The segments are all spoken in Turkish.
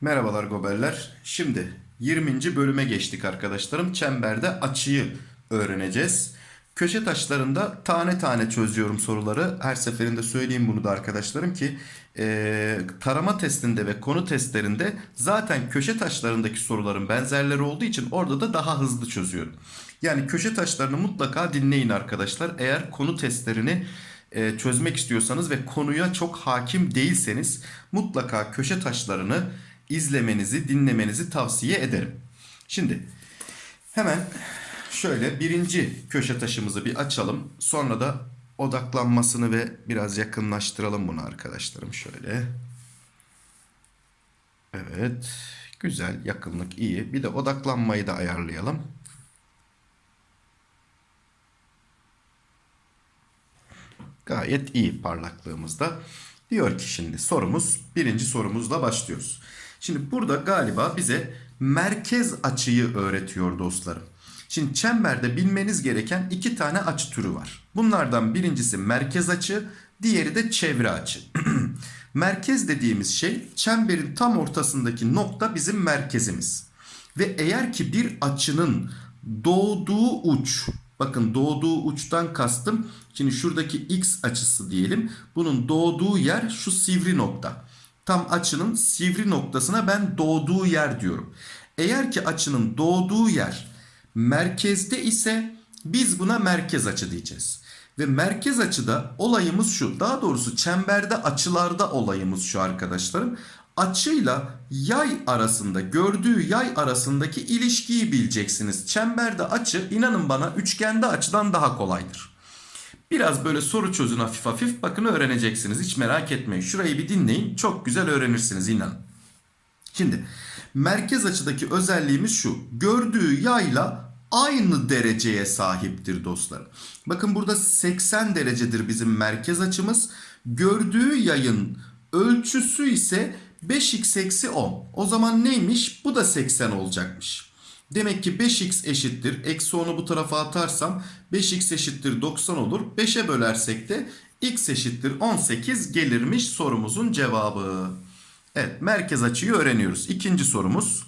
Merhabalar goberler. Şimdi 20. bölüme geçtik arkadaşlarım. Çemberde açıyı öğreneceğiz. Köşe taşlarında tane tane çözüyorum soruları. Her seferinde söyleyeyim bunu da arkadaşlarım ki eee, tarama testinde ve konu testlerinde zaten köşe taşlarındaki soruların benzerleri olduğu için orada da daha hızlı çözüyorum. Yani köşe taşlarını mutlaka dinleyin arkadaşlar. Eğer konu testlerini e, çözmek istiyorsanız ve konuya çok hakim değilseniz mutlaka köşe taşlarını izlemenizi, dinlemenizi tavsiye ederim. Şimdi hemen şöyle birinci köşe taşımızı bir açalım. Sonra da odaklanmasını ve biraz yakınlaştıralım bunu arkadaşlarım şöyle. Evet. Güzel. Yakınlık iyi. Bir de odaklanmayı da ayarlayalım. Gayet iyi parlaklığımızda. Diyor ki şimdi sorumuz birinci sorumuzla başlıyoruz. Şimdi burada galiba bize merkez açıyı öğretiyor dostlarım. Şimdi çemberde bilmeniz gereken iki tane açı türü var. Bunlardan birincisi merkez açı, diğeri de çevre açı. merkez dediğimiz şey çemberin tam ortasındaki nokta bizim merkezimiz. Ve eğer ki bir açının doğduğu uç Bakın doğduğu uçtan kastım. Şimdi şuradaki x açısı diyelim. Bunun doğduğu yer şu sivri nokta. Tam açının sivri noktasına ben doğduğu yer diyorum. Eğer ki açının doğduğu yer merkezde ise biz buna merkez açı diyeceğiz. Ve merkez açıda olayımız şu. Daha doğrusu çemberde açılarda olayımız şu arkadaşlarım. Açıyla yay arasında gördüğü yay arasındaki ilişkiyi bileceksiniz. Çemberde açı inanın bana üçgende açıdan daha kolaydır. Biraz böyle soru çözün hafif hafif bakın öğreneceksiniz hiç merak etmeyin. Şurayı bir dinleyin çok güzel öğrenirsiniz inanın. Şimdi merkez açıdaki özelliğimiz şu. Gördüğü yayla aynı dereceye sahiptir dostlarım. Bakın burada 80 derecedir bizim merkez açımız. Gördüğü yayın ölçüsü ise 5x eksi 10. O zaman neymiş? Bu da 80 olacakmış. Demek ki 5x eşittir. Eksi 10'u bu tarafa atarsam 5x eşittir 90 olur. 5'e bölersek de x eşittir 18 gelirmiş sorumuzun cevabı. Evet merkez açıyı öğreniyoruz. İkinci sorumuz.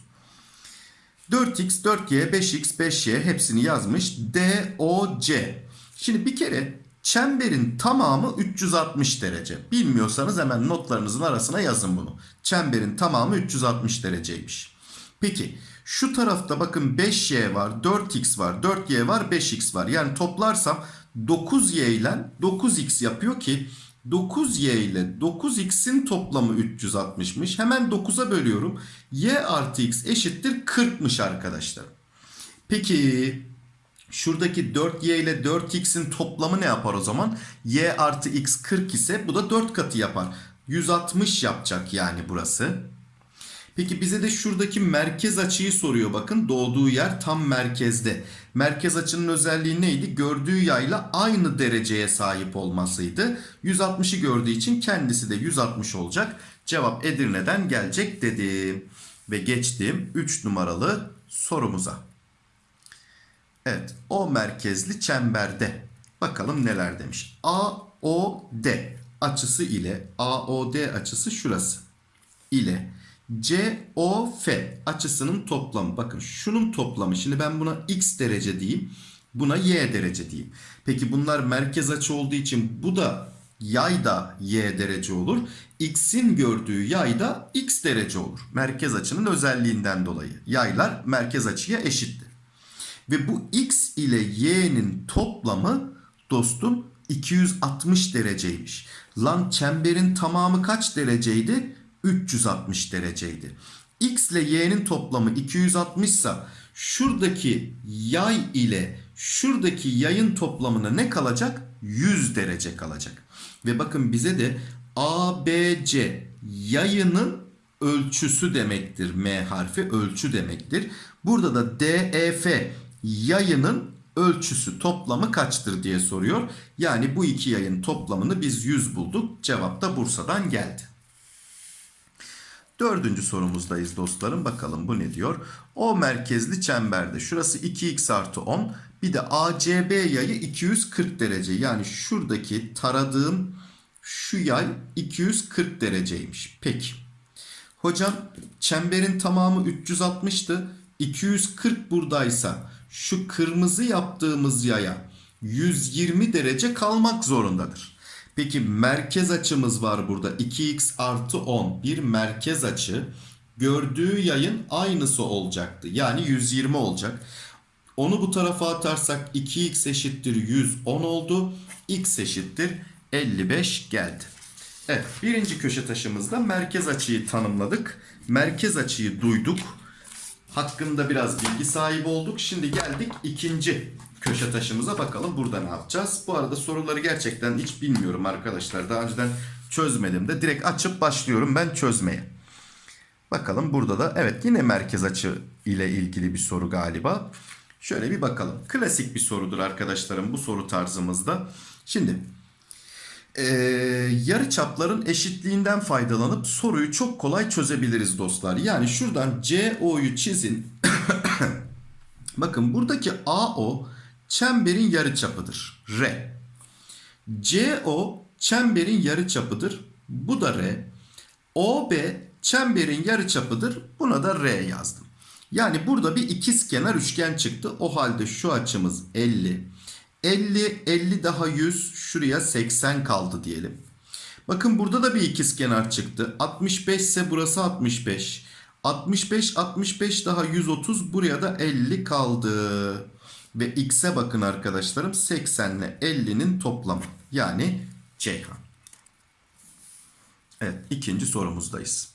4x, 4y, 5x, 5y hepsini yazmış. DOC. Şimdi bir kere çemberin tamamı 360 derece. Bilmiyorsanız hemen notlarınızın arasına yazın bunu. Çemberin tamamı 360 dereceymiş. Peki şu tarafta bakın 5y var, 4x var, 4y var, 5x var. Yani toplarsam 9y ile 9x yapıyor ki 9y ile 9x'in toplamı 360'mış. Hemen 9'a bölüyorum. y artı x eşittir 40'mış arkadaşlar. Peki şuradaki 4y ile 4x'in toplamı ne yapar o zaman? y artı x 40 ise bu da 4 katı yapar. 160 yapacak yani burası. Peki bize de şuradaki merkez açıyı soruyor bakın. Doğduğu yer tam merkezde. Merkez açının özelliği neydi? Gördüğü yayla aynı dereceye sahip olmasıydı. 160'ı gördüğü için kendisi de 160 olacak. Cevap Edirne'den gelecek dedim. Ve geçtim 3 numaralı sorumuza. Evet o merkezli çemberde. Bakalım neler demiş. AOD açısı ile AOD açısı şurası ile COF açısının toplamı. Bakın şunun toplamı. Şimdi ben buna x derece diyeyim. Buna y derece diyeyim. Peki bunlar merkez açı olduğu için bu da yay da y derece olur. X'in gördüğü yay da x derece olur. Merkez açının özelliğinden dolayı. Yaylar merkez açıya eşittir. Ve bu x ile y'nin toplamı dostum 260 dereceymiş. Lan çemberin tamamı kaç dereceydi? 360 dereceydi. X ile y'nin toplamı 260 ise şuradaki yay ile şuradaki yayın toplamına ne kalacak? 100 derece kalacak. Ve bakın bize de ABC yayının ölçüsü demektir. M harfi ölçü demektir. Burada da DEF yayının ölçüsü toplamı kaçtır diye soruyor. Yani bu iki yayın toplamını biz 100 bulduk. Cevap da Bursa'dan geldi. Dördüncü sorumuzdayız dostlarım. Bakalım bu ne diyor? O merkezli çemberde şurası 2x artı 10. Bir de ACB yayı 240 derece. Yani şuradaki taradığım şu yay 240 dereceymiş. Peki. Hocam çemberin tamamı 360'tı. 240 buradaysa şu kırmızı yaptığımız yaya 120 derece kalmak zorundadır. Peki merkez açımız var burada. 2x artı 10 bir merkez açı. Gördüğü yayın aynısı olacaktı. Yani 120 olacak. Onu bu tarafa atarsak 2x eşittir 110 oldu. x eşittir 55 geldi. Evet birinci köşe taşımızda merkez açıyı tanımladık. Merkez açıyı duyduk. Hakkında biraz bilgi sahibi olduk. Şimdi geldik ikinci köşe taşımıza bakalım burada ne yapacağız. Bu arada soruları gerçekten hiç bilmiyorum arkadaşlar. Daha önceden çözmedim de direkt açıp başlıyorum ben çözmeye. Bakalım burada da evet yine merkez açı ile ilgili bir soru galiba. Şöyle bir bakalım. Klasik bir sorudur arkadaşlarım bu soru tarzımızda. Şimdi ee, yarı çapların eşitliğinden faydalanıp soruyu çok kolay çözebiliriz dostlar. Yani şuradan CO'yu çizin. Bakın buradaki AO çemberin yarı çapıdır. R. CO çemberin yarı çapıdır. Bu da R. OB çemberin yarı çapıdır. Buna da R yazdım. Yani burada bir ikizkenar üçgen çıktı. O halde şu açımız 50. 50, 50 daha 100, şuraya 80 kaldı diyelim. Bakın burada da bir ikizkenar çıktı. 65 ise burası 65. 65, 65 daha 130, buraya da 50 kaldı. Ve x'e bakın arkadaşlarım 80 ile 50'nin toplamı. Yani Ceyhan. Evet ikinci sorumuzdayız.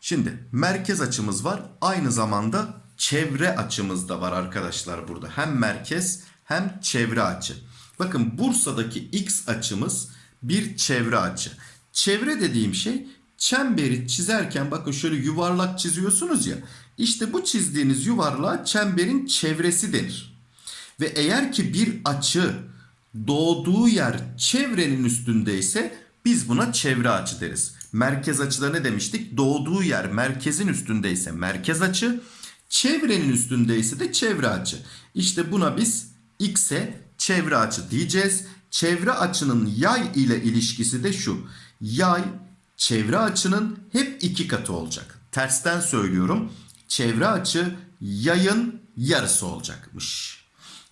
Şimdi merkez açımız var. Aynı zamanda çevre açımız da var arkadaşlar burada. Hem merkez hem çevre açı. Bakın Bursa'daki x açımız bir çevre açı. Çevre dediğim şey çemberi çizerken bakın şöyle yuvarlak çiziyorsunuz ya. İşte bu çizdiğiniz yuvarlağa çemberin çevresi denir. Ve eğer ki bir açı doğduğu yer çevrenin üstündeyse biz buna çevre açı deriz. Merkez açıda ne demiştik? Doğduğu yer merkezin üstündeyse merkez açı, çevrenin üstündeyse de çevre açı. İşte buna biz x'e çevre açı diyeceğiz. Çevre açının yay ile ilişkisi de şu. Yay çevre açının hep iki katı olacak. Tersten söylüyorum. Çevre açı yayın yarısı olacakmış.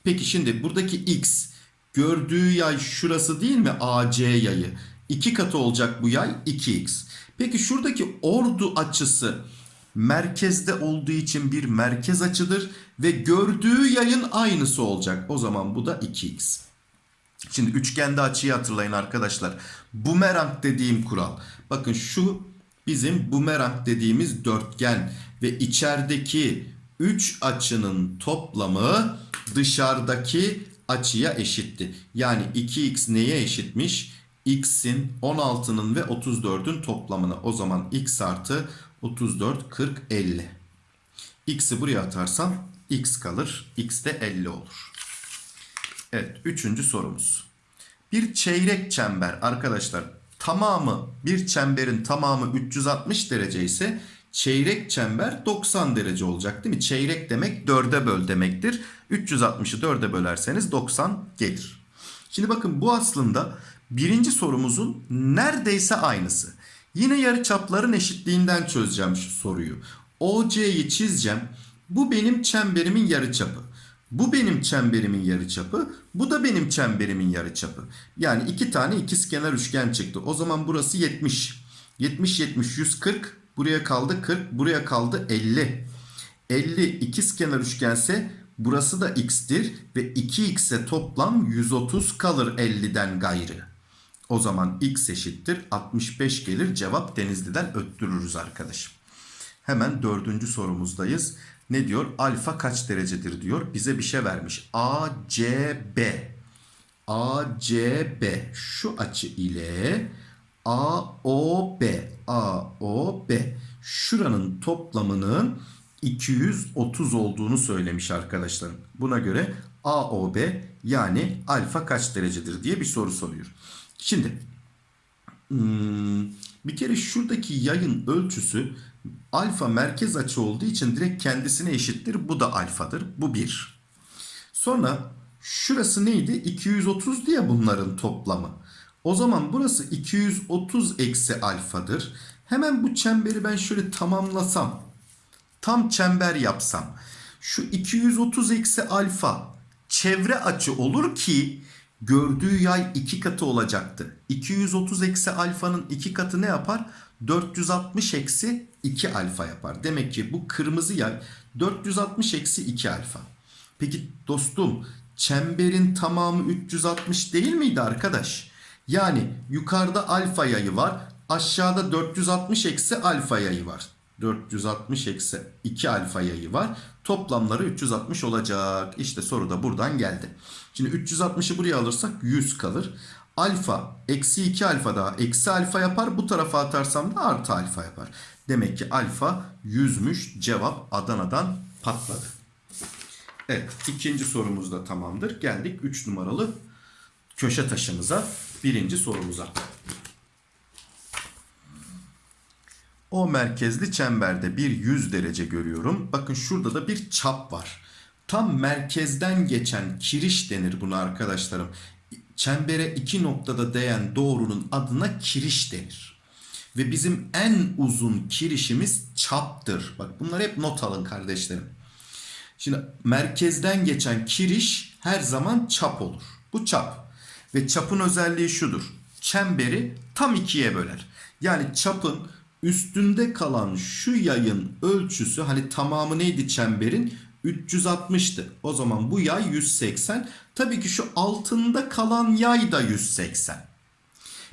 Peki şimdi buradaki x gördüğü yay şurası değil mi? AC yayı. 2 katı olacak bu yay 2x. Peki şuradaki ordu açısı merkezde olduğu için bir merkez açıdır ve gördüğü yayın aynısı olacak. O zaman bu da 2x. Şimdi üçgende açıyı hatırlayın arkadaşlar. Bumerang dediğim kural. Bakın şu bizim bumerang dediğimiz dörtgen ve içerideki 3 açının toplamı dışarıdaki açıya eşitti. Yani 2x neye eşitmiş? X'in 16'nın ve 34'ün toplamına. O zaman x artı 34 40 50. x'i buraya atarsam x kalır. x de 50 olur. Evet üçüncü sorumuz. Bir çeyrek çember arkadaşlar tamamı bir çemberin tamamı 360 derece ise çeyrek çember 90 derece olacak değil mi? Çeyrek demek 4'e böl demektir. 360'ı 4'e bölerseniz 90 gelir. Şimdi bakın bu aslında birinci sorumuzun neredeyse aynısı. Yine yarı çapların eşitliğinden çözeceğim şu soruyu. OC'yi çizeceğim. Bu benim çemberimin yarı çapı. Bu benim çemberimin yarı çapı. Bu da benim çemberimin yarı çapı. Yani iki tane ikizkenar üçgen çıktı. O zaman burası 70. 70 70 140. Buraya kaldı 40. Buraya kaldı 50. 50 ikizkenar üçgense burası da x'tir ve 2x'e toplam 130 kalır 50'den gayrı. O zaman x eşittir 65 gelir. Cevap Denizli'den öttürürüz arkadaşım. Hemen dördüncü sorumuzdayız. Ne diyor? Alfa kaç derecedir diyor. Bize bir şey vermiş. ACB. ACB şu açı ile AOB. AOB. Şuranın toplamının 230 olduğunu söylemiş arkadaşlarım. Buna göre AOB yani alfa kaç derecedir diye bir soru soruyor. Şimdi hmm, bir kere şuradaki yayın ölçüsü alfa merkez açı olduğu için direkt kendisine eşittir. Bu da alfadır. Bu bir. Sonra şurası neydi? 230 diye bunların toplamı. O zaman burası 230 eksi alfadır. Hemen bu çemberi ben şöyle tamamlasam. Tam çember yapsam. Şu 230 eksi alfa çevre açı olur ki gördüğü yay iki katı olacaktı. 230 eksi alfanın iki katı ne yapar? 460 eksi 2 alfa yapar. Demek ki bu kırmızı yay 460 eksi 2 alfa. Peki dostum çemberin tamamı 360 değil miydi arkadaş? Yani yukarıda alfa yayı var. Aşağıda 460 eksi alfa yayı var. 460 eksi 2 alfa yayı var. Toplamları 360 olacak. İşte soru da buradan geldi. Şimdi 360'ı buraya alırsak 100 kalır. Alfa eksi 2 alfa daha eksi alfa yapar. Bu tarafa atarsam da artı alfa yapar. Demek ki alfa 100'müş. Cevap Adana'dan patladı. Evet ikinci sorumuz da tamamdır. Geldik 3 numaralı köşe taşımıza. Birinci sorumuza. O merkezli çemberde bir 100 derece görüyorum. Bakın şurada da bir çap var. Tam merkezden geçen kiriş denir buna arkadaşlarım. Çembere iki noktada değen doğrunun adına kiriş denir. Ve bizim en uzun kirişimiz çaptır. Bak bunları hep not alın kardeşlerim. Şimdi merkezden geçen kiriş her zaman çap olur. Bu çap. Ve çapın özelliği şudur. Çemberi tam ikiye böler. Yani çapın üstünde kalan şu yayın ölçüsü hani tamamı neydi çemberin? 360'tı. O zaman bu yay 180. Tabii ki şu altında kalan yay da 180.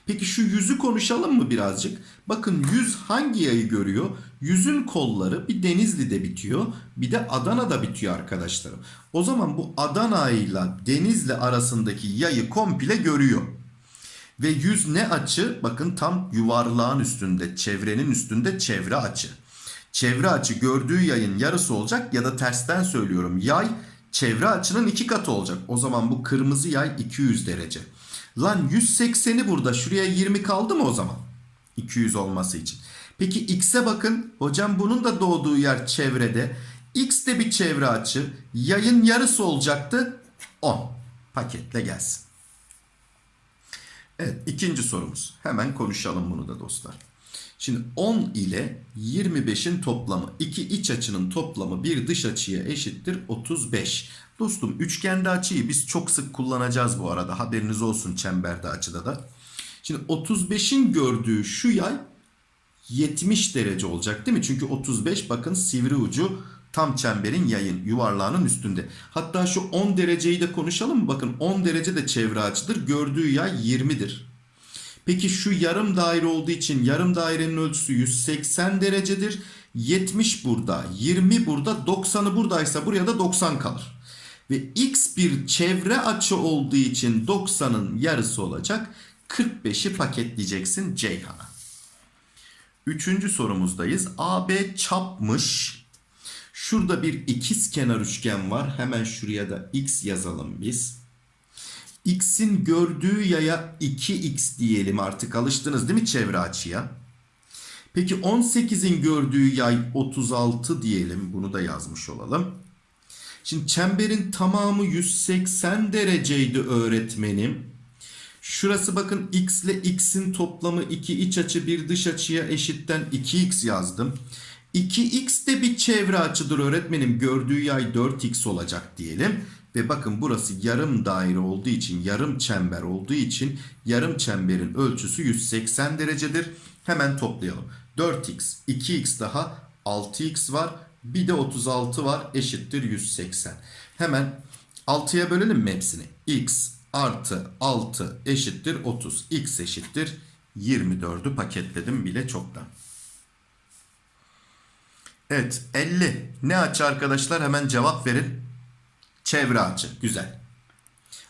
Peki şu yüzü konuşalım mı birazcık? Bakın yüz hangi yayı görüyor? Yüzün kolları bir Denizli'de bitiyor. Bir de Adana'da bitiyor arkadaşlarım. O zaman bu Adana ile Denizli arasındaki yayı komple görüyor. Ve yüz ne açı? Bakın tam yuvarlağın üstünde, çevrenin üstünde çevre açı. Çevre açı gördüğü yayın yarısı olacak ya da tersten söylüyorum. Yay çevre açının iki katı olacak. O zaman bu kırmızı yay 200 derece. Lan 180'i burada şuraya 20 kaldı mı o zaman? 200 olması için. Peki x'e bakın. Hocam bunun da doğduğu yer çevrede. x de bir çevre açı. Yayın yarısı olacaktı. 10. Paketle gelsin. Evet ikinci sorumuz. Hemen konuşalım bunu da dostlar. Şimdi 10 ile 25'in toplamı iki iç açının toplamı bir dış açıya eşittir 35. Dostum üçgende açıyı biz çok sık kullanacağız bu arada haberiniz olsun çemberde açıda da. Şimdi 35'in gördüğü şu yay 70 derece olacak değil mi? Çünkü 35 bakın sivri ucu tam çemberin yayın yuvarlağının üstünde. Hatta şu 10 dereceyi de konuşalım? Bakın 10 derece de çevre açıdır. Gördüğü yay 20'dir. Peki şu yarım daire olduğu için yarım dairenin ölçüsü 180 derecedir. 70 burada, 20 burada, 90'ı buradaysa buraya da 90 kalır. Ve x bir çevre açı olduğu için 90'ın yarısı olacak. 45'i paketleyeceksin Ceyhan'a. Üçüncü sorumuzdayız. AB çapmış. Şurada bir ikiz kenar üçgen var. Hemen şuraya da x yazalım biz. X'in gördüğü yaya 2x diyelim artık alıştınız değil mi çevre açıya? Peki 18'in gördüğü yay 36 diyelim. Bunu da yazmış olalım. Şimdi çemberin tamamı 180 dereceydi öğretmenim. Şurası bakın x ile x'in toplamı 2 iç açı bir dış açıya eşitten 2x yazdım. 2x de bir çevre açıdır öğretmenim. Gördüğü yay 4x olacak diyelim. Ve bakın burası yarım daire olduğu için, yarım çember olduğu için yarım çemberin ölçüsü 180 derecedir. Hemen toplayalım. 4x, 2x daha 6x var. Bir de 36 var eşittir 180. Hemen 6'ya bölelim mi hepsini? x artı 6 eşittir 30. x eşittir 24'ü paketledim bile çoktan. Evet 50. Ne açı arkadaşlar hemen cevap verin. Çevre açı. Güzel.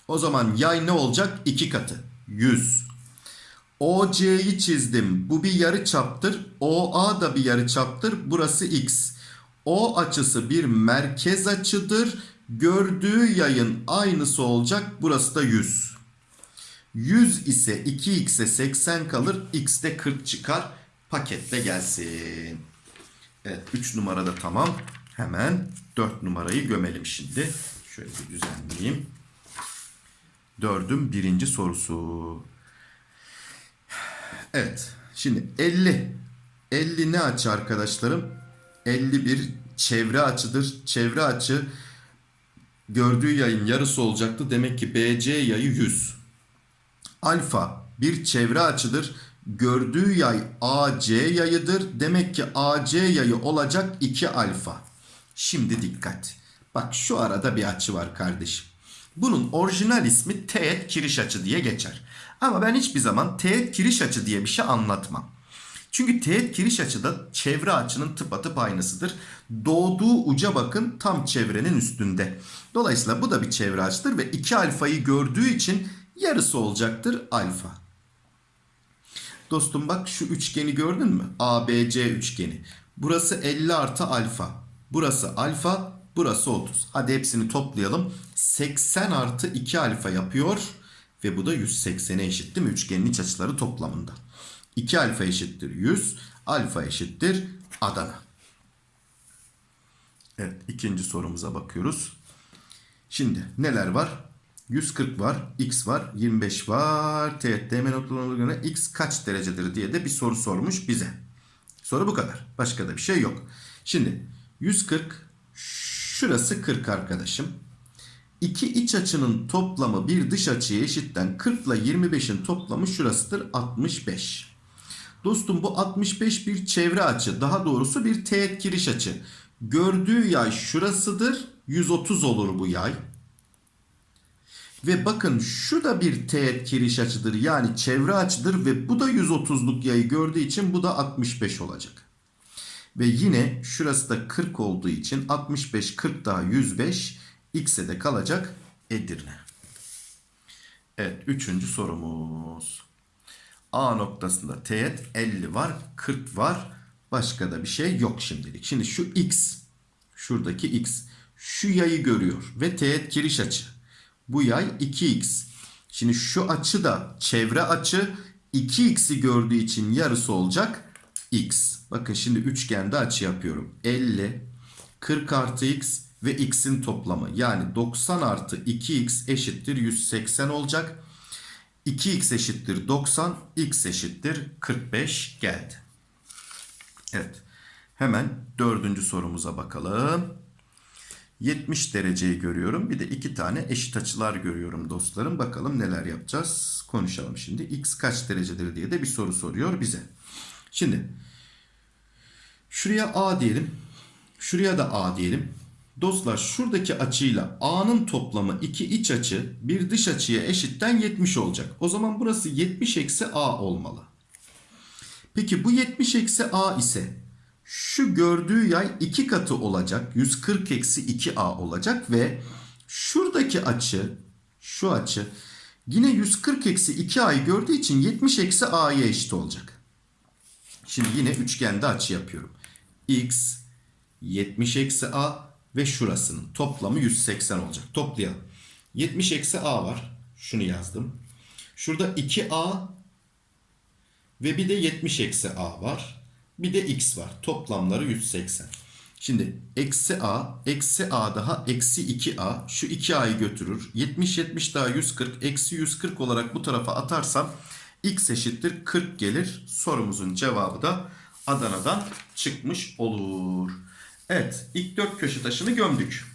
O zaman yay ne olacak? 2 katı. 100. OC'yi çizdim. Bu bir yarı çaptır. OA da bir yarı çaptır. Burası X. O açısı bir merkez açıdır. Gördüğü yayın aynısı olacak. Burası da 100. 100 ise 2x'e 80 kalır. X de 40 çıkar. Paketle gelsin. Evet 3 numarada tamam. Hemen 4 numarayı gömelim şimdi. Şöyle bir düzenleyeyim. Dördün birinci sorusu. Evet. Şimdi 50. 50 ne açı arkadaşlarım? 51 çevre açıdır. Çevre açı gördüğü yayın yarısı olacaktı. Demek ki BC yayı 100. Alfa bir çevre açıdır. Gördüğü yay AC yayıdır. Demek ki AC yayı olacak 2 alfa. Şimdi dikkat. Bak şu arada bir açı var kardeşim. Bunun orijinal ismi teğet kiriş açı diye geçer. Ama ben hiçbir zaman teğet kiriş açı diye bir şey anlatmam. Çünkü teğet kiriş açıda çevre açının tıpatıp aynısıdır. Doğduğu uca bakın tam çevrenin üstünde. Dolayısıyla bu da bir çevre açıdır ve 2 alfayı gördüğü için yarısı olacaktır alfa. Dostum bak şu üçgeni gördün mü? ABC üçgeni. Burası 50 artı alfa. Burası alfa. Burası 30. Hadi hepsini toplayalım. 80 artı 2 alfa yapıyor. Ve bu da 180'e eşit değil mi? Üçgenin iç açıları toplamında. 2 alfa eşittir 100. Alfa eşittir Adana. Evet ikinci sorumuza bakıyoruz. Şimdi neler var? 140 var, x var, 25 var. Teğet değme noktalarına göre x kaç derecedir diye de bir soru sormuş bize. Soru bu kadar. Başka da bir şey yok. Şimdi 140 şurası 40 arkadaşım. İki iç açının toplamı bir dış açıya eşitten 40 ile 25'in toplamı şurasıdır 65. Dostum bu 65 bir çevre açı. Daha doğrusu bir teğet kiriş açı. Gördüğü yay şurasıdır. 130 olur bu yay. Ve bakın şu da bir teğet kiriş açıdır. Yani çevre açıdır ve bu da 130'luk yayı gördüğü için bu da 65 olacak. Ve yine şurası da 40 olduğu için 65 40 daha 105 x'e de kalacak Edirne. Evet üçüncü sorumuz. A noktasında teğet 50 var 40 var. Başka da bir şey yok şimdilik. Şimdi şu x şuradaki x şu yayı görüyor ve teğet kiriş açı. Bu yay 2x. Şimdi şu açı da çevre açı 2x'i gördüğü için yarısı olacak x. Bakın şimdi üçgende açı yapıyorum. 50, 40 artı x ve x'in toplamı. Yani 90 artı 2x eşittir 180 olacak. 2x eşittir 90, x eşittir 45 geldi. Evet. Hemen dördüncü sorumuza bakalım. 70 dereceyi görüyorum. Bir de iki tane eşit açılar görüyorum dostlarım. Bakalım neler yapacağız. Konuşalım şimdi. X kaç derecedir diye de bir soru soruyor bize. Şimdi şuraya A diyelim. Şuraya da A diyelim. Dostlar şuradaki açıyla A'nın toplamı iki iç açı bir dış açıya eşitten 70 olacak. O zaman burası 70 eksi A olmalı. Peki bu 70 eksi A ise şu gördüğü yay 2 katı olacak. 140 eksi 2A olacak ve şuradaki açı şu açı yine 140 eksi 2A'yı gördüğü için 70 eksi A'ya eşit olacak. Şimdi yine üçgende açı yapıyorum. X 70 eksi A ve şurasının toplamı 180 olacak. Toplayalım. 70 eksi A var. Şunu yazdım. Şurada 2A ve bir de 70 eksi A var. Bir de x var. Toplamları 180. Şimdi eksi a, eksi a daha eksi 2a. Şu 2a'yı götürür. 70, 70 daha 140. Eksi 140 olarak bu tarafa atarsam x eşittir 40 gelir. Sorumuzun cevabı da Adana'dan çıkmış olur. Evet ilk dört köşe taşını gömdük.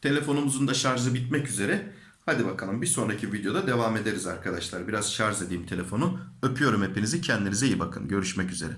Telefonumuzun da şarjı bitmek üzere. Hadi bakalım bir sonraki videoda devam ederiz arkadaşlar. Biraz şarj edeyim telefonu. Öpüyorum hepinizi. Kendinize iyi bakın. Görüşmek üzere.